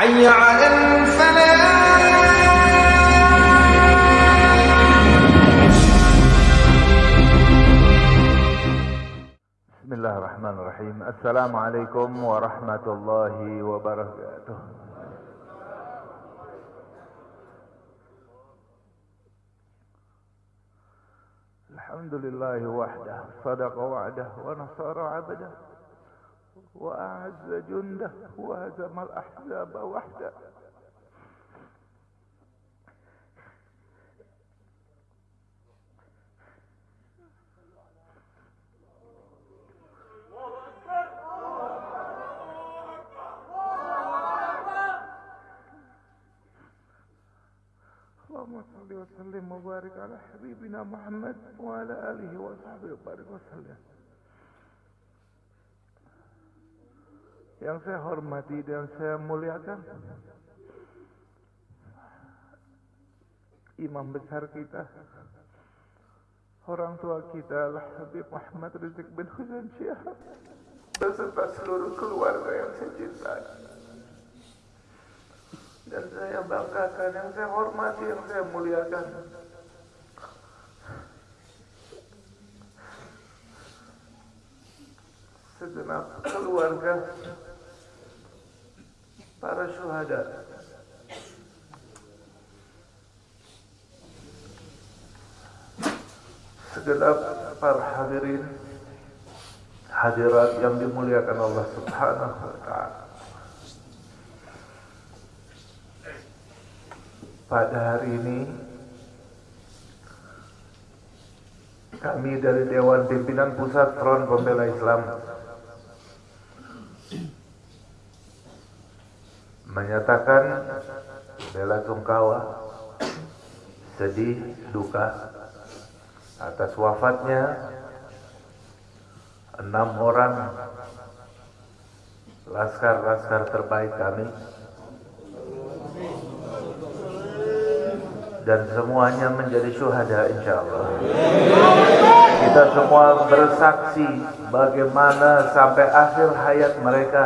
حي على الفلاح. بسم الله الرحمن الرحيم. السلام عليكم ورحمة الله وبركاته. الحمد لله وحده صدق وعده ونصر عبده. وأعز جنده وهزم الأحزاب وحده. اللهم صل وسلم وبارك على حبيبنا محمد وعلى آله وصحبه وبارك وسلم. Yang saya hormati dan saya muliakan Imam besar kita Orang tua kita Al Habib Muhammad Rizik bin Husain Syihab Beserta seluruh keluarga yang saya cintai dan saya banggakan, yang saya hormati, yang saya muliakan. Segenap keluarga para syuhada. Segenap para hadirin hadirat yang dimuliakan Allah Subhanahu wa taala. pada hari ini kami dari Dewan Pimpinan Pusat Front Pembela Islam menyatakan bela sungkawa sedih duka atas wafatnya enam orang laskar-laskar terbaik kami dan semuanya menjadi syuhada insyaallah. Kita semua bersaksi bagaimana sampai akhir hayat mereka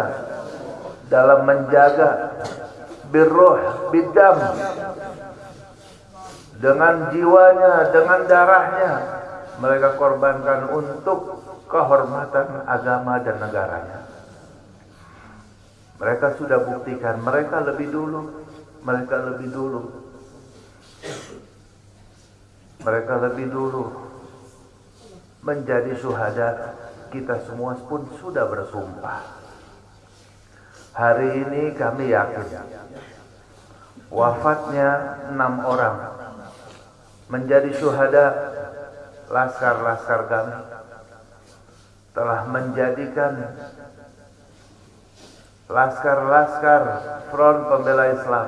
dalam menjaga birruh bidam. Dengan jiwanya, dengan darahnya mereka korbankan untuk kehormatan agama dan negaranya. Mereka sudah buktikan mereka lebih dulu, mereka lebih dulu. Mereka lebih dulu menjadi syuhada. Kita semua pun sudah bersumpah hari ini kami yakin wafatnya enam orang menjadi syuhada laskar-laskar kami telah menjadikan laskar-laskar front pembela Islam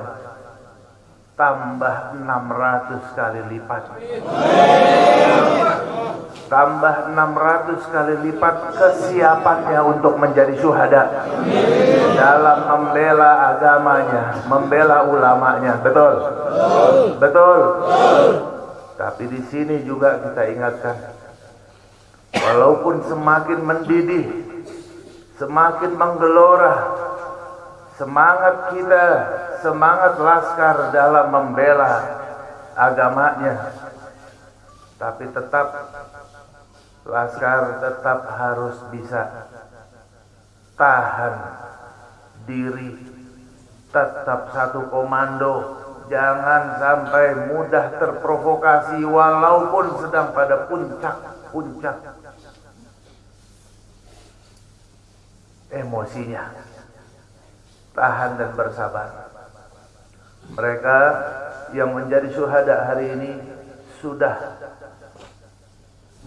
tambah 600 kali lipat tambah 600 kali lipat kesiapannya untuk menjadi syuhada. Dalam membela agamanya membela ulamanya. Betul? Betul? Tapi di sini juga kita ingatkan walaupun semakin mendidih semakin menggelora semangat kita semangat laskar dalam membela agamanya tapi tetap laskar tetap harus bisa tahan diri tetap satu komando. Jangan sampai mudah terprovokasi walaupun sedang pada puncak-puncak emosinya. Tahan dan bersabar. Mereka yang menjadi syuhada hari ini sudah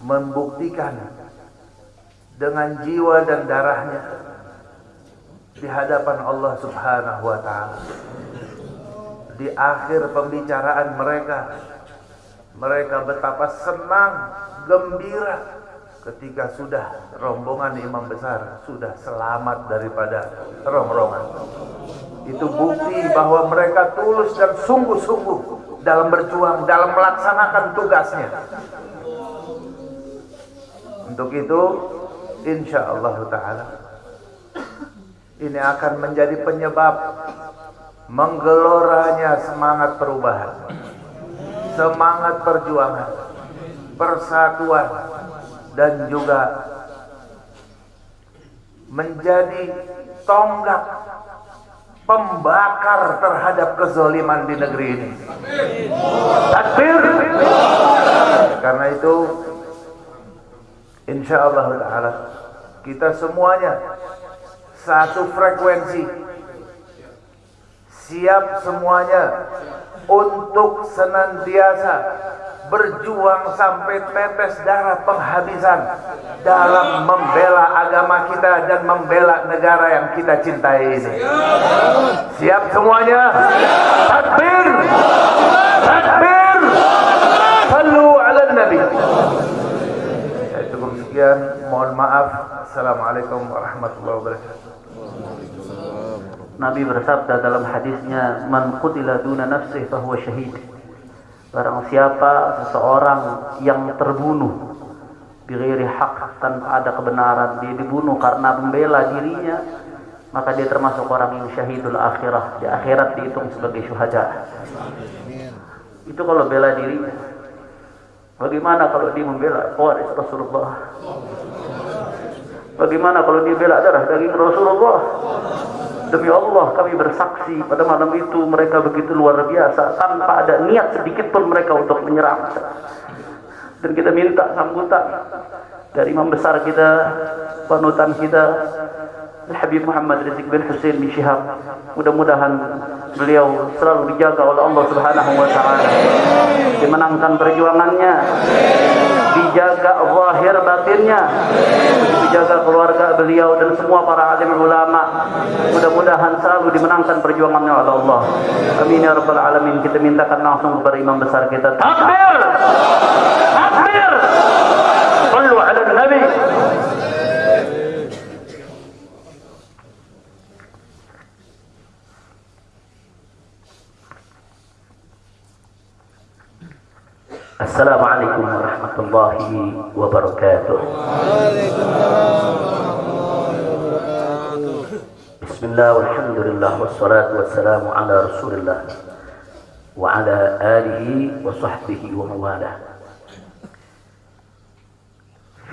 membuktikan dengan jiwa dan darahnya di hadapan Allah Subhanahu wa taala. Di akhir pembicaraan mereka mereka betapa senang, gembira ketika sudah rombongan imam besar sudah selamat daripada rongrongan. Itu bukti bahwa mereka tulus dan sungguh-sungguh dalam berjuang, dalam melaksanakan tugasnya. Untuk itu, insya Allah Ta'ala, ini akan menjadi penyebab menggeloranya semangat perubahan, semangat perjuangan, persatuan, dan juga menjadi tonggak pembakar terhadap kezoliman di negeri ini. Takbir. Karena itu insya Allah taala kita semuanya satu frekuensi siap semuanya untuk senantiasa berjuang sampai tetes darah penghabisan dalam membela agama kita dan membela negara yang kita cintai ini. Siap semuanya? Takbir! Takbir! Sallu ala Nabi. Sekian. Mohon maaf. Assalamualaikum warahmatullahi wabarakatuh. Nabi bersabda dalam hadisnya, "Man qutila duna nafsihi fahuwa syahid." Barang siapa seseorang yang terbunuh bighairi hak tanpa ada kebenaran, dia dibunuh karena membela dirinya, maka dia termasuk orang yang syahidul akhirah. Di akhirat dihitung sebagai syuhada. Itu kalau bela dirinya. Bagaimana kalau dia membela waris Rasulullah? Bagaimana kalau dia bela darah daging Rasulullah? Demi Allah kami bersaksi pada malam itu mereka begitu luar biasa tanpa ada niat sedikit pun mereka untuk menyerang. Dan kita minta sambutan dari imam besar kita, panutan kita, Habib Muhammad Rizik bin Hussein bin Syihab. Mudah-mudahan beliau selalu dijaga oleh Allah Subhanahu wa taala. Dimenangkan perjuangannya, dijaga zahir batinnya, dijaga keluarga beliau dan semua para alim ulama. Mudah-mudahan selalu dimenangkan perjuangannya oleh Allah. Amin ya rabbal alamin. Kita mintakan langsung kepada imam besar kita. Takbir! Takbir! السلام عليكم ورحمة الله وبركاته. بسم الله والحمد لله والصلاة والسلام على رسول الله وعلى آله وصحبه وموالاه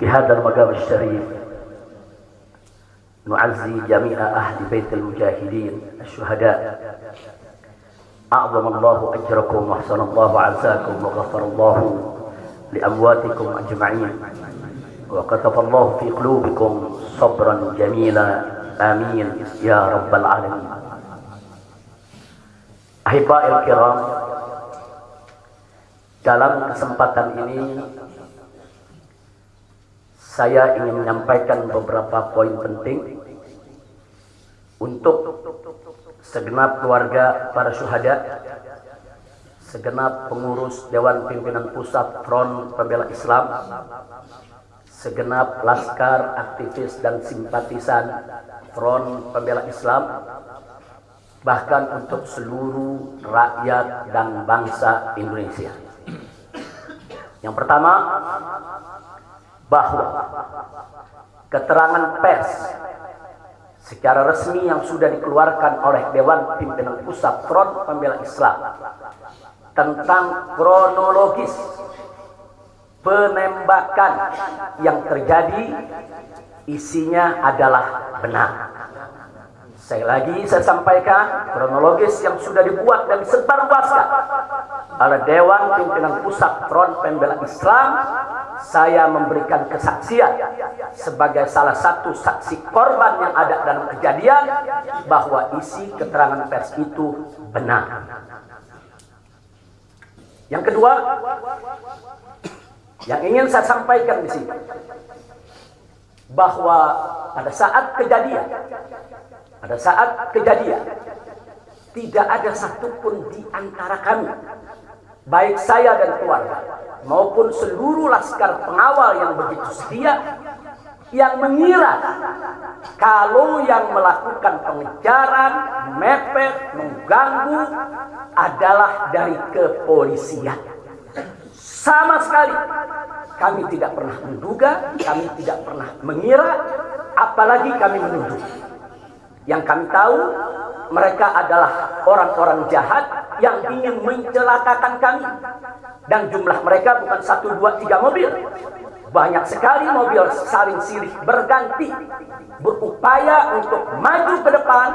في هذا المقام الشريف نعزي جميع أهل بيت المجاهدين الشهداء أعظم الله أجركم وأحسن الله عزاكم وغفر الله لأمواتكم أجمعين وكتب الله في قلوبكم صبرا جميلا آمين يا رب العالمين أحبائي الكرام dalam kesempatan ini saya ingin menyampaikan beberapa poin penting untuk segenap keluarga para syuhada, segenap pengurus Dewan Pimpinan Pusat Front Pembela Islam, segenap laskar, aktivis dan simpatisan Front Pembela Islam, bahkan untuk seluruh rakyat dan bangsa Indonesia. Yang pertama, bahwa keterangan pers secara resmi yang sudah dikeluarkan oleh Dewan Pimpinan Pusat Front Pembela Islam tentang kronologis penembakan yang terjadi isinya adalah benar. Saya lagi saya sampaikan kronologis yang sudah dibuat dan disebarluaskan oleh Dewan Pimpinan Pusat Front Pembela Islam saya memberikan kesaksian sebagai salah satu saksi korban yang ada dalam kejadian bahwa isi keterangan pers itu benar. Yang kedua, yang ingin saya sampaikan di sini bahwa pada saat kejadian, pada saat kejadian tidak ada satupun di antara kami, baik saya dan keluarga maupun seluruh laskar pengawal yang begitu setia yang mengira kalau yang melakukan pengejaran, mepet, mengganggu adalah dari kepolisian. Sama sekali kami tidak pernah menduga, kami tidak pernah mengira, apalagi kami menuduh. Yang kami tahu mereka adalah orang-orang jahat yang ingin mencelakakan kami. Dan jumlah mereka bukan satu, dua, tiga mobil. Banyak sekali mobil saling silih berganti. Berupaya untuk maju ke depan.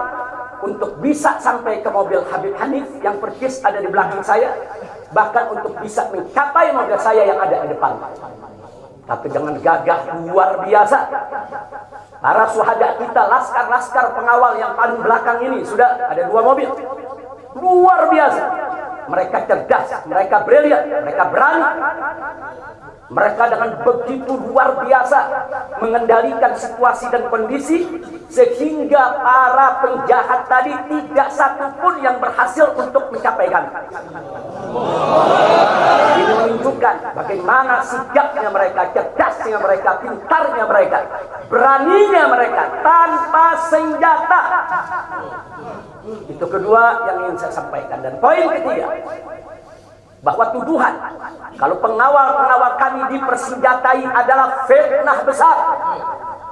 Untuk bisa sampai ke mobil Habib Hanif yang persis ada di belakang saya. Bahkan untuk bisa mencapai mobil saya yang ada di depan. Tapi dengan gagah luar biasa. Para suhada kita, laskar-laskar pengawal yang paling belakang ini sudah ada dua mobil. Luar biasa. Mereka cerdas, mereka brilian, mereka berani. Mereka dengan begitu luar biasa mengendalikan situasi dan kondisi sehingga para penjahat tadi tidak satu pun yang berhasil untuk mencapai kami. Ini menunjukkan bagaimana sigapnya mereka, cerdasnya mereka, pintarnya mereka, beraninya mereka tanpa senjata. Itu kedua yang ingin saya sampaikan. Dan poin ketiga, bahwa tuduhan kalau pengawal-pengawal kami dipersenjatai adalah fitnah besar,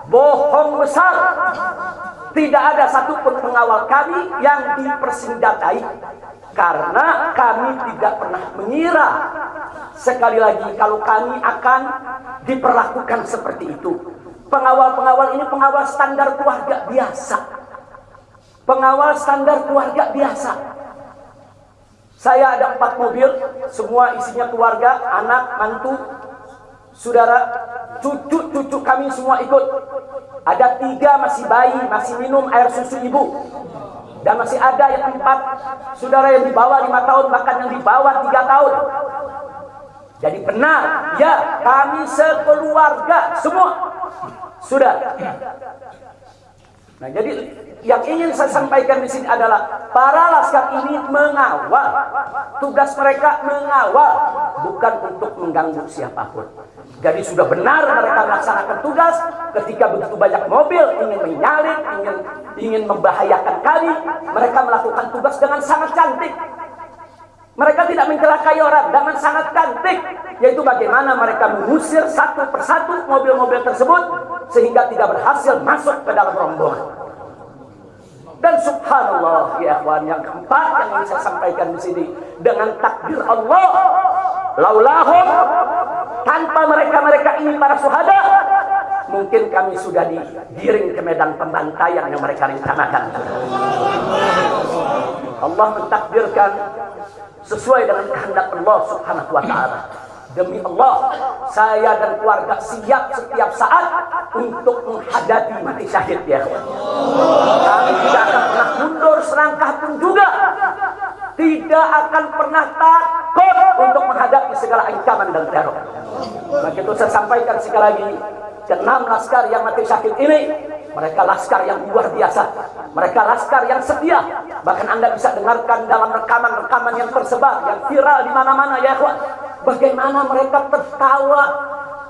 bohong besar. Tidak ada satupun pengawal kami yang dipersenjatai karena kami tidak pernah mengira sekali lagi kalau kami akan diperlakukan seperti itu. Pengawal-pengawal ini pengawal standar keluarga biasa. Pengawal standar keluarga biasa. Saya ada empat mobil, semua isinya keluarga, anak, mantu, saudara, cucu-cucu kami semua ikut. Ada tiga masih bayi, masih minum air susu ibu. Dan masih ada yang empat saudara yang di bawah lima tahun, bahkan yang di bawah tiga tahun. Jadi benar, ya kami sekeluarga semua sudah. Nah, jadi yang ingin saya sampaikan di sini adalah para laskar ini mengawal. Tugas mereka mengawal, bukan untuk mengganggu siapa pun. Jadi sudah benar mereka melaksanakan tugas ketika begitu banyak mobil ingin menyalip, ingin ingin membahayakan kami, mereka melakukan tugas dengan sangat cantik. Mereka tidak mencelakai orang dengan sangat cantik, yaitu bagaimana mereka mengusir satu persatu mobil-mobil tersebut sehingga tidak berhasil masuk ke dalam rombongan. Dan subhanallah ya yang keempat yang ingin saya sampaikan di sini dengan takdir Allah laulahum tanpa mereka-mereka ini para suhada mungkin kami sudah digiring ke medan pembantaian yang mereka rencanakan. Allah mentakdirkan sesuai dengan kehendak Allah Subhanahu wa taala. Demi Allah, saya dan keluarga siap setiap saat untuk menghadapi mati syahid ya. Kami tidak akan pernah mundur selangkah pun juga. Tidak akan pernah takut untuk menghadapi segala ancaman dan teror. Maka itu saya sampaikan sekali lagi, enam laskar yang mati syahid ini mereka laskar yang luar biasa. Mereka laskar yang setia. Bahkan Anda bisa dengarkan dalam rekaman-rekaman yang tersebar, yang viral di mana-mana ya kawan. Bagaimana mereka tertawa,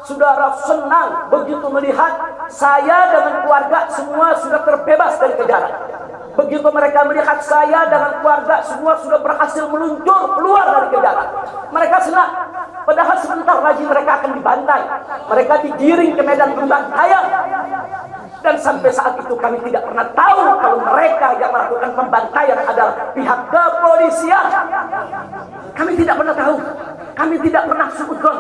saudara senang begitu melihat saya dengan keluarga semua sudah terbebas dari kejaran. Begitu mereka melihat saya dengan keluarga semua sudah berhasil meluncur keluar dari kejaran. Mereka senang. Padahal sebentar lagi mereka akan dibantai. Mereka digiring ke medan pembantaian. Dan sampai saat itu kami tidak pernah tahu kalau mereka yang melakukan pembantaian adalah pihak kepolisian. Kami tidak pernah tahu. Kami tidak pernah sudon.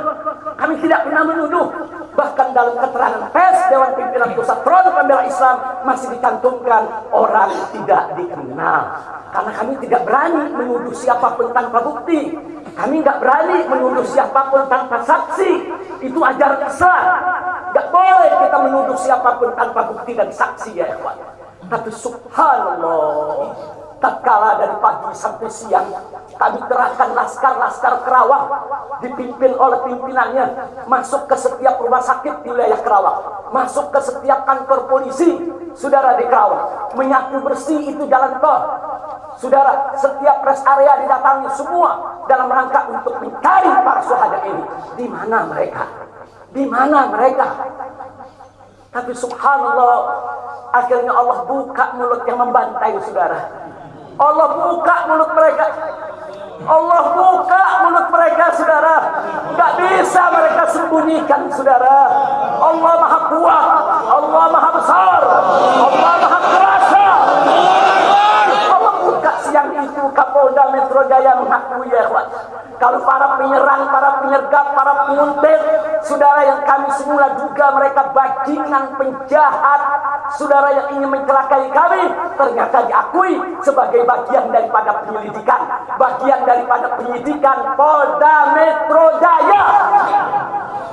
Kami tidak pernah menuduh. Bahkan dalam keterangan pers Dewan Pimpinan Pusat Front Pembela Islam masih dicantumkan orang tidak dikenal. Karena kami tidak berani menuduh siapa pun tanpa bukti. Kami nggak berani menuduh siapa pun tanpa saksi. Itu ajaran Islam. Nggak boleh kita menuduh siapa pun tanpa bukti dan saksi ya ikhwan. Tapi subhanallah tatkala dari pagi sampai siang kami kerahkan laskar-laskar Kerawang dipimpin oleh pimpinannya masuk ke setiap rumah sakit di wilayah Kerawang masuk ke setiap kantor polisi saudara di Kerawang menyapu bersih itu jalan tol. Saudara setiap rest area didatangi semua dalam rangka untuk mencari para suhada ini. Di mana mereka? Di mana mereka? Tapi subhanallah akhirnya Allah buka mulut yang membantai saudara Allah buka mulut mereka. Allah buka mulut mereka, saudara. Gak bisa mereka sembunyikan, saudara. Allah maha kuat. Allah maha besar. Allah maha kuasa. Allah itu Kapolda Metro Jaya mengakui ya ikhwan. Kalau para penyerang, para penyergap, para penguntit, saudara yang kami semula juga mereka bajingan penjahat, saudara yang ingin mencelakai kami, ternyata diakui sebagai bagian daripada penyelidikan, bagian daripada penyidikan Polda Metro Jaya.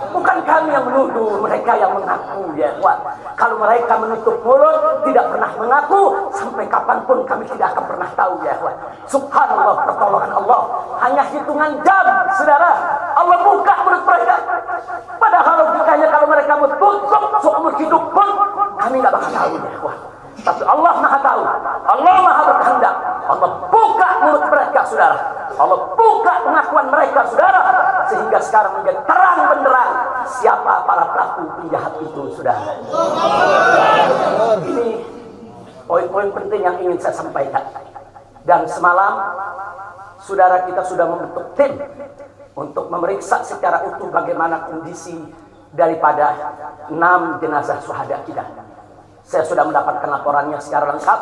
Bukan kami yang menuduh, mereka yang mengaku ya kuat. Kalau mereka menutup mulut, tidak pernah mengaku, sampai kapan pun kami tidak akan pernah tahu ya kuat. Subhanallah pertolongan Allah. Hanya hitungan jam, saudara. Allah buka mulut mereka. Padahal logikanya kalau mereka tutup seumur hidup pun, kami nggak bakal tahu ya. Tapi Allah maha tahu. Allah maha berkehendak. Allah buka mulut mereka, saudara. Allah buka pengakuan mereka, saudara. Sehingga sekarang menjadi terang benderang siapa para pelaku penjahat itu, saudara. Ini poin-poin penting yang ingin saya sampaikan. Dan semalam, saudara kita sudah membentuk tim untuk memeriksa secara utuh bagaimana kondisi daripada enam jenazah suhada kita. Saya sudah mendapatkan laporannya secara lengkap.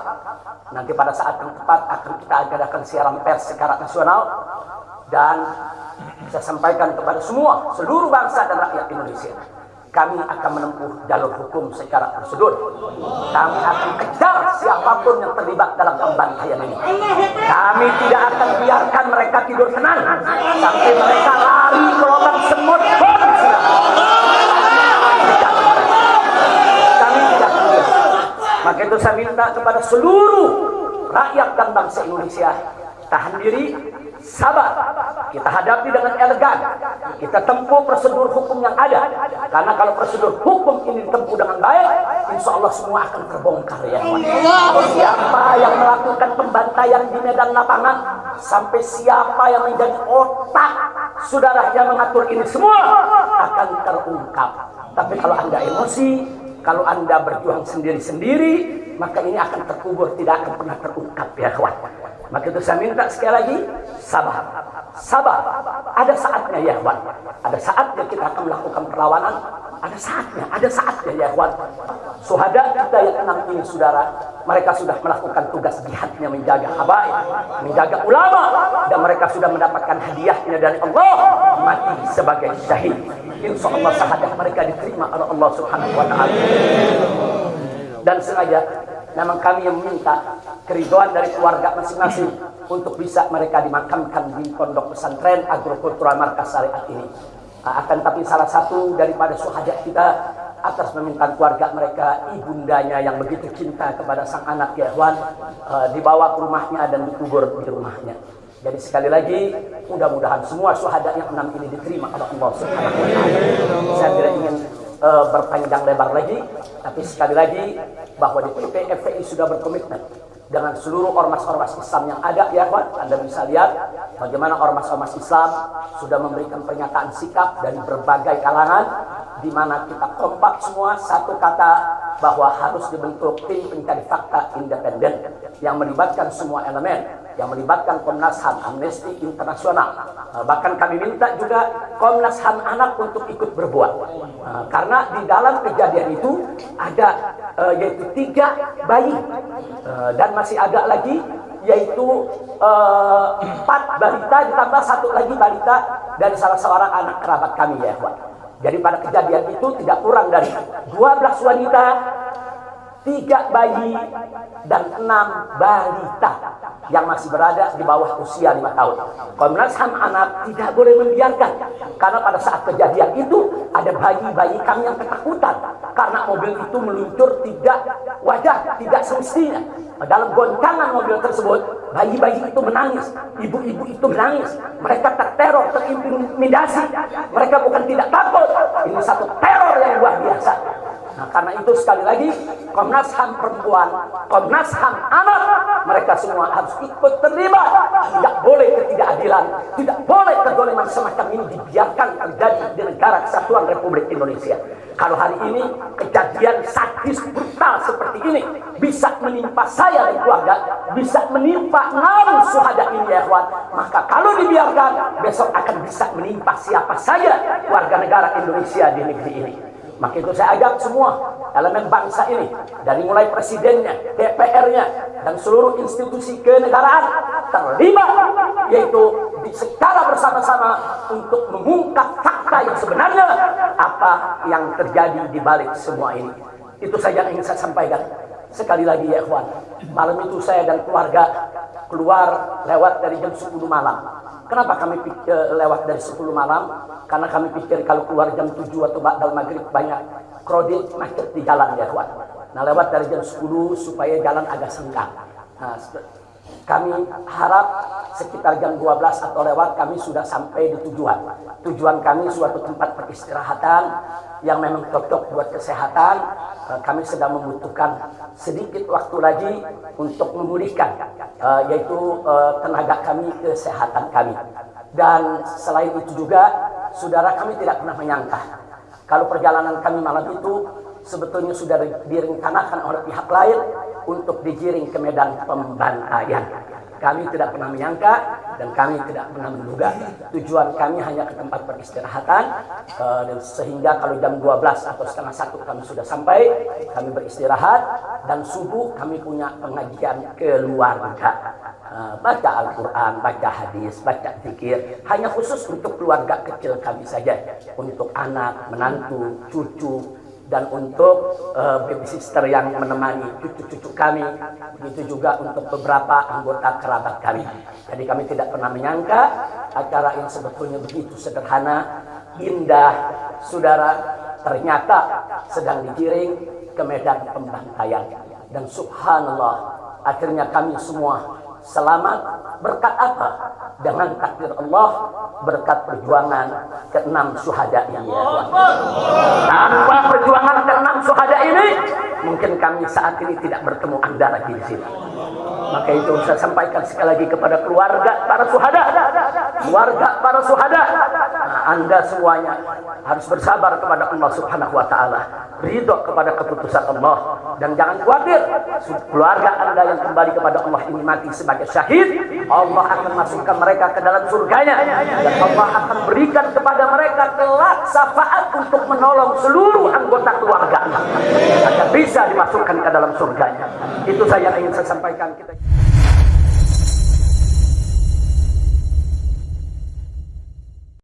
Nanti pada saat yang tepat akan kita adakan siaran pers secara nasional. Dan saya sampaikan kepada semua, seluruh bangsa dan rakyat Indonesia. Kami akan menempuh jalur hukum secara prosedur. Kami akan kejar siapa pun yang terlibat dalam pembantaian ini. Kami tidak akan biarkan mereka tidur tenang. Sampai mereka lari ke lubang semut Maka itu saya minta kepada seluruh rakyat dan bangsa Indonesia tahan diri, sabar. Kita hadapi dengan elegan. Kita tempuh prosedur hukum yang ada. Karena kalau prosedur hukum ini ditempuh dengan baik, insya Allah semua akan terbongkar ya. Siapa yang melakukan pembantaian di medan lapangan, sampai siapa yang menjadi otak saudara yang mengatur ini semua akan terungkap. Tapi kalau anda emosi, kalau anda berjuang sendiri-sendiri, maka ini akan terkubur, tidak akan pernah terungkap ya kawan. Maka itu saya minta sekali lagi, sabar. Sabar. Ada saatnya ya kawan. Ada saatnya kita akan melakukan perlawanan. Ada saatnya, ada saatnya ya kawan. Suhada kita yang enam ini saudara, mereka sudah melakukan tugas jihadnya menjaga habaib, menjaga ulama, dan mereka sudah mendapatkan hadiahnya dari Allah, mati sebagai syahid. Insya Allah mereka diterima oleh Allah Subhanahu Wa Taala. Dan sengaja memang kami yang meminta keriduan dari keluarga masing-masing untuk bisa mereka dimakamkan di pondok pesantren agrokultural markas syariat ini. Akan tapi salah satu daripada suhajat kita atas permintaan keluarga mereka ibundanya yang begitu cinta kepada sang anak ya Ikhwan dibawa ke rumahnya dan dikubur di rumahnya. Jadi sekali lagi mudah-mudahan semua syuhada yang enam ini diterima oleh Allah Subhanahu wa taala. Saya tidak ingin uh, berpanjang lebar lagi, tapi sekali lagi bahwa di PT sudah berkomitmen dengan seluruh ormas-ormas Islam yang ada ya. Anda bisa lihat bagaimana ormas-ormas Islam sudah memberikan pernyataan sikap dari berbagai kalangan di mana kita kompak semua satu kata bahwa harus dibentuk tim pencari fakta independen yang melibatkan semua elemen yang melibatkan Komnas HAM, Amnesty Internasional. bahkan kami minta juga Komnas HAM anak untuk ikut berbuat. karena di dalam kejadian itu ada uh, yaitu tiga bayi dan masih ada lagi yaitu empat balita ditambah satu lagi balita dari salah seorang anak kerabat kami ya. Jadi pada kejadian itu tidak kurang dari 12 wanita, tiga bayi, dan enam balita yang masih berada di bawah usia lima tahun. Komnas HAM anak tidak boleh membiarkan karena pada saat kejadian itu ada bayi-bayi kami yang ketakutan karena mobil itu meluncur tidak wajar, tidak semestinya. Dalam goncangan mobil tersebut, bayi-bayi itu menangis, ibu-ibu itu menangis, mereka terteror, terintimidasi. Mereka bukan tidak takut, ini satu teror yang luar biasa. Nah, karena itu sekali lagi Komnas HAM perempuan, Komnas HAM anak, mereka semua harus ikut terlibat. Tidak boleh ketidakadilan, tidak boleh kedoliman semacam ini dibiarkan terjadi di negara kesatuan Republik Indonesia. Kalau hari ini kejadian sadis brutal seperti ini bisa menimpa saya dan keluarga, bisa menimpa enam suhada ini ya. Maka kalau dibiarkan, besok akan bisa menimpa siapa saja warga negara Indonesia di negeri ini. Maka itu saya ajak semua elemen bangsa ini dari mulai presidennya, DPR-nya dan seluruh institusi kenegaraan terlibat yaitu secara bersama-sama untuk mengungkap fakta yang sebenarnya apa yang terjadi di balik semua ini. Itu saja yang ingin saya sampaikan. Sekali lagi ya ikhwan, malam itu saya dan keluarga keluar lewat dari jam 10 malam. Kenapa kami pikir, lewat dari 10 malam? Karena kami pikir kalau keluar jam 7 atau dalam maghrib banyak kredit macet di jalan ya ikhwan. Nah lewat dari jam 10 supaya jalan agak senggang. Nah, kami harap sekitar jam 12 atau lewat kami sudah sampai di tujuan. Tujuan kami suatu tempat peristirahatan yang memang cocok buat kesehatan. Eh, kami sedang membutuhkan sedikit waktu lagi untuk memulihkan eh, yaitu eh, tenaga kami, kesehatan kami. Dan selain itu juga saudara kami tidak pernah menyangka kalau perjalanan kami malam itu sebetulnya sudah direncanakan oleh pihak lain untuk digiring ke medan pembantaian. Kami tidak pernah menyangka dan kami tidak pernah menduga. Tujuan kami hanya ke tempat peristirahatan uh, dan sehingga kalau jam 12 atau setengah satu kami sudah sampai, kami beristirahat dan subuh kami punya pengajian keluarga. Uh, baca Al-Quran, baca hadis, baca zikir, hanya khusus untuk keluarga kecil kami saja, untuk anak, menantu, cucu, dan untuk uh, baby sister yang menemani cucu-cucu kami begitu juga untuk beberapa anggota kerabat kami. Jadi kami tidak pernah menyangka acara yang sebetulnya begitu sederhana indah saudara ternyata sedang digiring ke medan pembantaian. Dan subhanallah akhirnya kami semua selamat berkat apa dengan takdir Allah berkat perjuangan keenam suhada yang ya tanpa perjuangan keenam suhada ini mungkin kami saat ini tidak bertemu anda lagi di sini maka itu saya sampaikan sekali lagi kepada keluarga para suhada. Keluarga para suhada. Nah, anda semuanya harus bersabar kepada Allah subhanahu wa ta'ala. Ridho kepada keputusan Allah. Dan jangan khawatir keluarga anda yang kembali kepada Allah ini mati sebagai syahid. Allah akan masukkan mereka ke dalam surganya. Dan Allah akan berikan kepada mereka kelak syafaat untuk menolong seluruh anggota keluarga agar bisa dimasukkan ke dalam surganya. Itu saya ingin saya sampaikan